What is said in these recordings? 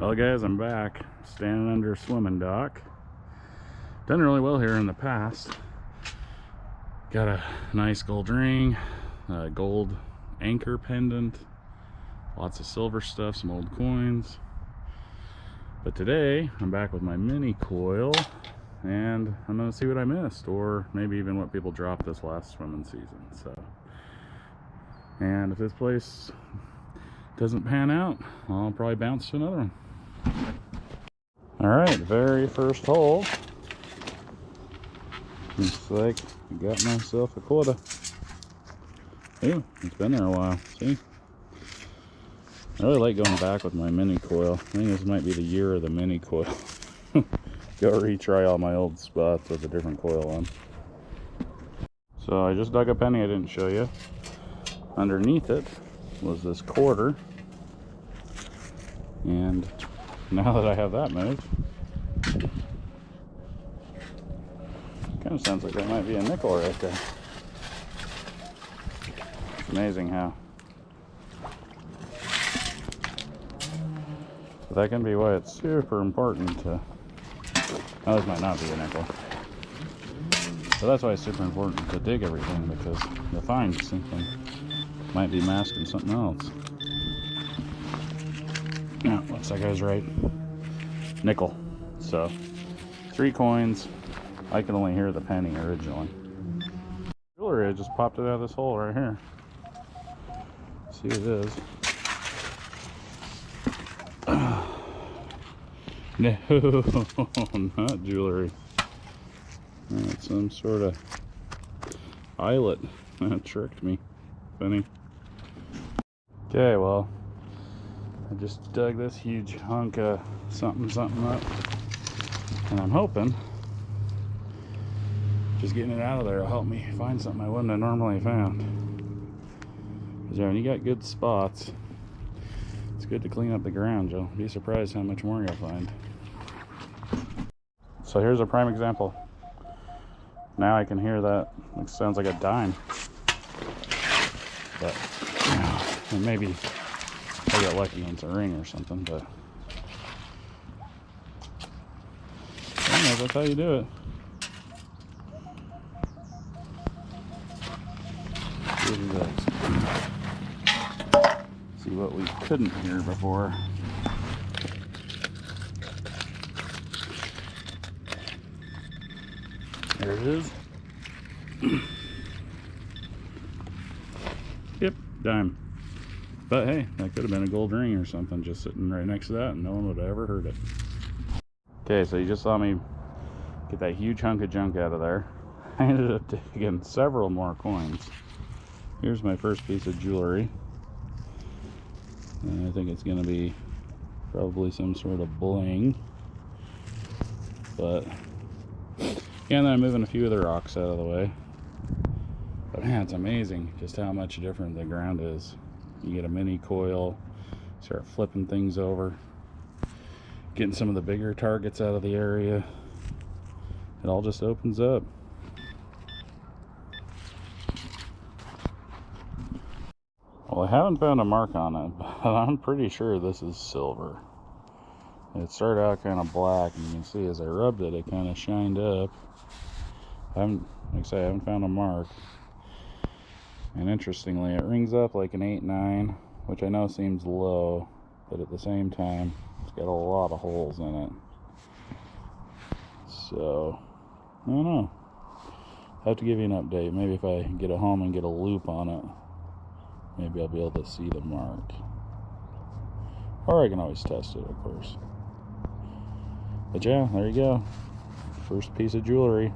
Well guys, I'm back. Standing under a swimming dock. Done really well here in the past. Got a nice gold ring, a gold anchor pendant, lots of silver stuff, some old coins. But today, I'm back with my mini coil and I'm gonna see what I missed or maybe even what people dropped this last swimming season. So, and if this place doesn't pan out, I'll probably bounce to another one. All right, very first hole. Looks like I got myself a quota. Ooh, it's been there a while. See? I really like going back with my mini coil. I think this might be the year of the mini coil. Go retry all my old spots with a different coil on. So I just dug a penny I didn't show you. Underneath it was this quarter. And now that I have that moved, kind of sounds like that might be a nickel right there. It's amazing how. But that can be why it's super important to. Now this might not be a nickel. So that's why it's super important to dig everything because you'll find something might be masking something else. Like I was right. Nickel. So, three coins. I can only hear the penny originally. Jewelry, just popped it out of this hole right here. See what it is. no, not jewelry. That's some sort of eyelet. That tricked me. Funny. Okay, well, I just dug this huge hunk of something something up. And I'm hoping just getting it out of there will help me find something I wouldn't have normally found. Because when you got good spots, it's good to clean up the ground. You'll be surprised how much more you'll find. So here's a prime example. Now I can hear that. It sounds like a dime. But, you know, maybe I got lucky it's a ring or something, but that's how you do it. See what we couldn't hear before. There it is. yep, dime. But hey, that could have been a gold ring or something just sitting right next to that and no one would have ever heard it. Okay, so you just saw me get that huge hunk of junk out of there. I ended up taking several more coins. Here's my first piece of jewelry. And I think it's going to be probably some sort of bling. But, yeah, and then I'm moving a few of the rocks out of the way. But man, it's amazing just how much different the ground is. You get a mini coil, start flipping things over, getting some of the bigger targets out of the area. It all just opens up. Well, I haven't found a mark on it, but I'm pretty sure this is silver. It started out kind of black, and you can see as I rubbed it, it kind of shined up. I haven't, like I say, I haven't found a mark. And interestingly, it rings up like an 8-9, which I know seems low, but at the same time, it's got a lot of holes in it. So, I don't know. I have to give you an update. Maybe if I get it home and get a loupe on it, maybe I'll be able to see the mark. Or I can always test it, of course. But yeah, there you go. First piece of jewelry.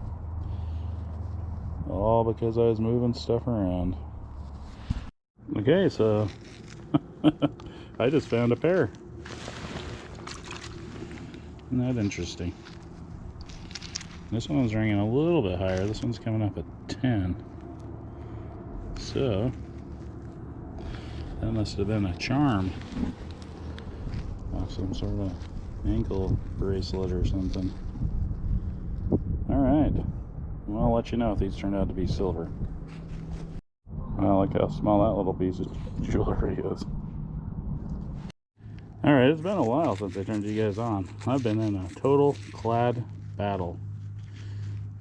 All because I was moving stuff around. Okay, so I just found a pair. Isn't that interesting? This one's ringing a little bit higher. This one's coming up at 10. So, that must have been a charm. some sort of ankle bracelet or something. Alright. Well, I'll let you know if these turn out to be silver. I like how small that little piece of jewelry is. All right, it's been a while since I turned you guys on. I've been in a total clad battle.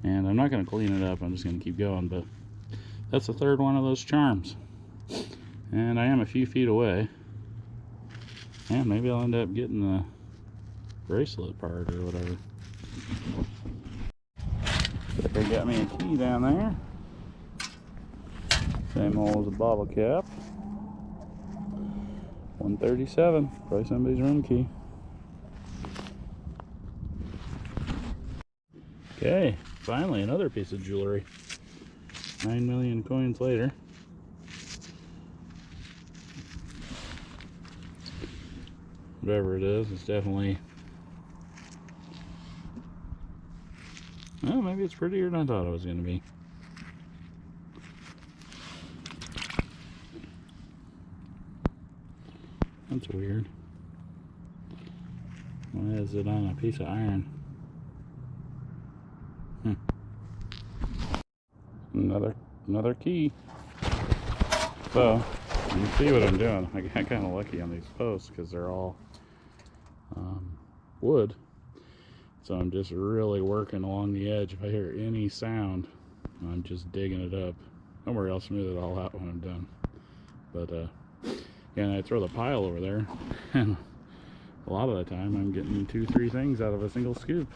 And I'm not going to clean it up. I'm just going to keep going. But that's the third one of those charms. And I am a few feet away. And maybe I'll end up getting the bracelet part or whatever. They got me a key down there. Same old as a bottle cap. 137. Probably somebody's room key. Okay, finally another piece of jewelry. 9 million coins later. Whatever it is, it's definitely... Well, maybe it's prettier than I thought it was going to be. That's weird. Why is it on a piece of iron? Hmm. Another another key. So you see what I'm doing. I got kind of lucky on these posts because they're all um, wood. So I'm just really working along the edge. If I hear any sound, I'm just digging it up. Don't worry, I'll smooth it all out when I'm done. But uh, and I throw the pile over there and a lot of the time I'm getting two three things out of a single scoop.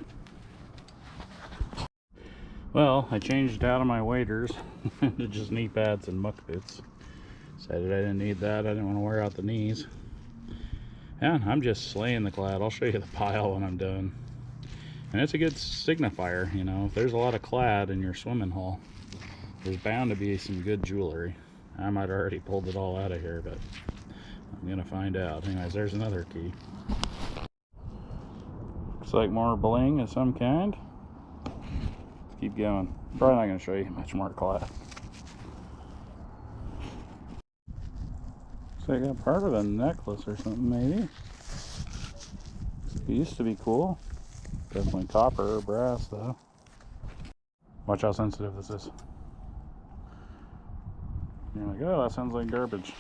Well I changed out of my waders to just knee pads and muck boots decided I didn't need that I didn't want to wear out the knees. And I'm just slaying the clad I'll show you the pile when I'm done. And it's a good signifier you know if there's a lot of clad in your swimming hole there's bound to be some good jewelry. I might have already pulled it all out of here but I'm gonna find out. Anyways, there's another key. Looks like more bling of some kind. Let's keep going. Probably not gonna show you much more clad. So I got part of a necklace or something maybe. It used to be cool. Definitely copper or brass though. Watch how sensitive this is. You're like, oh, that sounds like garbage.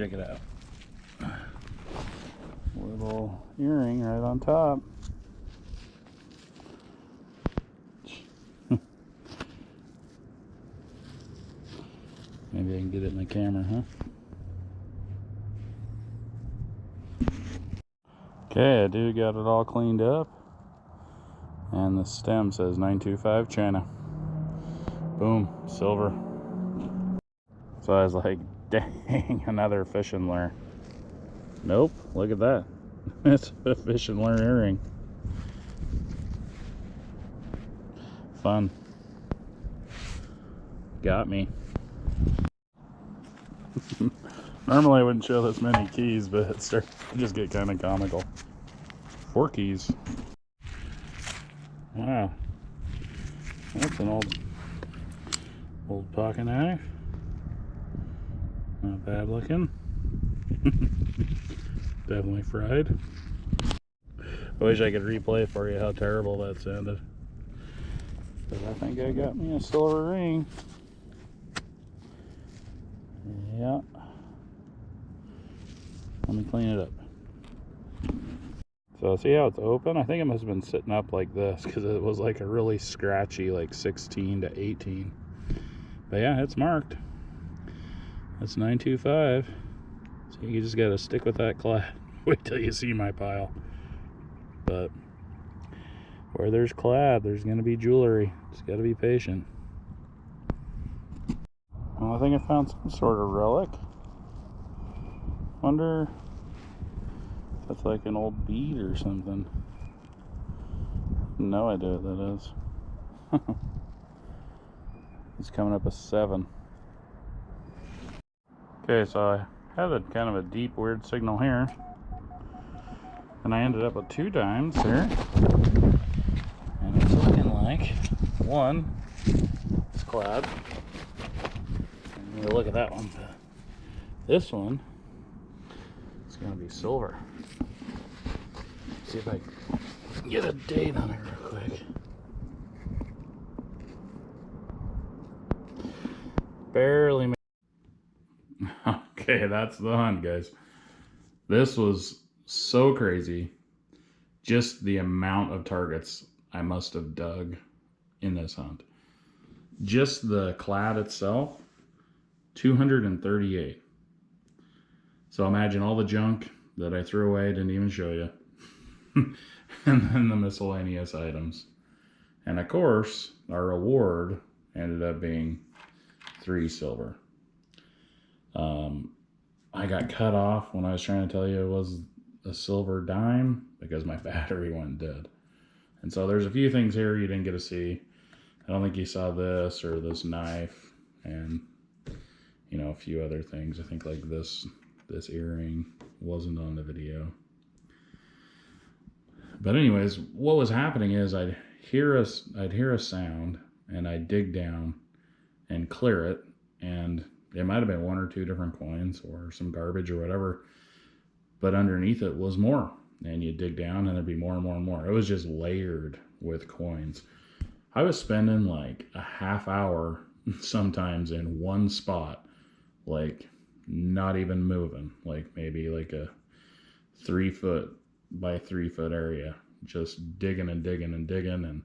Check it out. Little earring right on top. Maybe I can get it in the camera, huh? Okay, I do got it all cleaned up. And the stem says 925 China. Boom, silver. So I was like, Dang, another fishing lure. Nope, look at that. It's a fishing lure earring. Fun. Got me. Normally I wouldn't show this many keys, but it starts just get kind of comical. Four keys. Wow. That's an old old pocket knife. Not bad looking. Definitely fried. I wish I could replay for you how terrible that sounded. But I think I got me a silver ring. Yeah. Let me clean it up. So see how it's open? I think it must have been sitting up like this because it was like a really scratchy like 16 to 18. But yeah, it's marked. That's 925. So you just gotta stick with that clad. Wait till you see my pile. But where there's clad, there's gonna be jewelry. Just gotta be patient. Well, I think I found some sort of relic. Wonder if that's like an old bead or something. No idea what that is. it's coming up a seven. Okay, so I had a kind of a deep weird signal here. And I ended up with two dimes here. And it's looking like one is clad. And look at that one. This one is gonna be silver. See if I can get a date on it real quick. Barely okay, that's the hunt, guys. This was so crazy. Just the amount of targets I must have dug in this hunt. Just the clad itself, 238. So imagine all the junk that I threw away, didn't even show you. and then the miscellaneous items. And of course, our reward ended up being three silver. Um, I got cut off when I was trying to tell you it was a silver dime because my battery went dead. And so there's a few things here you didn't get to see. I don't think you saw this or this knife and you know a few other things. I think like this this earring wasn't on the video. But anyways, what was happening is I'd hear a, I'd hear a sound and I'd dig down and clear it and it might have been one or two different coins or some garbage or whatever but underneath it was more. And you dig down and there'd be more and more and more. It was just layered with coins. I was spending like a half hour sometimes in one spot like not even moving. Like maybe like a three foot by three foot area just digging and digging and digging. And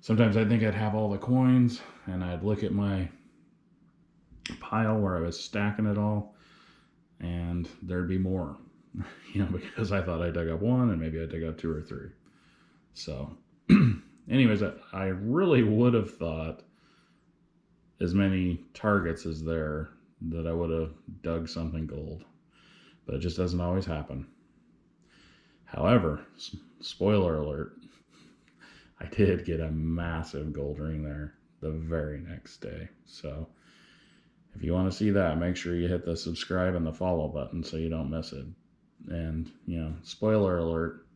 sometimes i think i'd have all the coins and i'd look at my pile where I was stacking it all, and there'd be more, you know, because I thought I dug up one and maybe I dug up two or three. So, anyways, I, I really would have thought as many targets as there that I would have dug something gold, but it just doesn't always happen. However, spoiler alert, I did get a massive gold ring there the very next day. So, if you want to see that, make sure you hit the subscribe and the follow button so you don't miss it. And, you know, spoiler alert,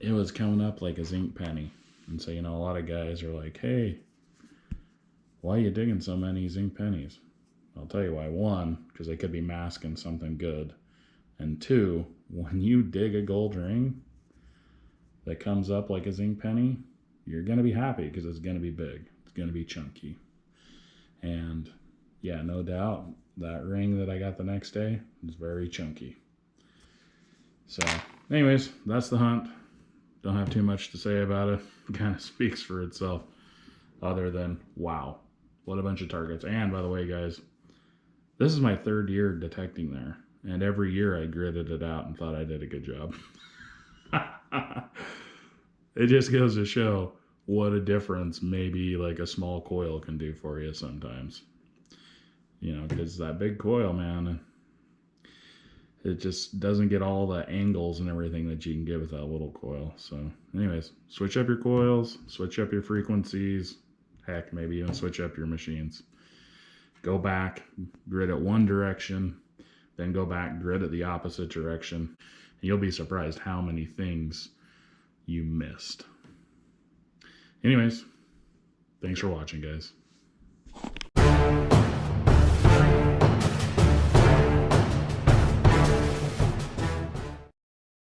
it was coming up like a zinc penny. And so, you know, a lot of guys are like, hey, why are you digging so many zinc pennies? I'll tell you why. One, because they could be masking something good. And two, when you dig a gold ring that comes up like a zinc penny, you're going to be happy because it's going to be big. It's going to be chunky. And yeah, no doubt that ring that I got the next day is very chunky. So, anyways, that's the hunt. Don't have too much to say about it. it kind of speaks for itself, other than wow, what a bunch of targets. And by the way, guys, this is my third year detecting there, and every year I gritted it out and thought I did a good job. it just goes to show what a difference maybe like a small coil can do for you sometimes you know, because that big coil, man, it just doesn't get all the angles and everything that you can get with that little coil. So, anyways, switch up your coils, switch up your frequencies, heck, maybe even switch up your machines. Go back, grid it one direction, then go back, grid it the opposite direction, and you'll be surprised how many things you missed. Anyways, thanks for watching, guys.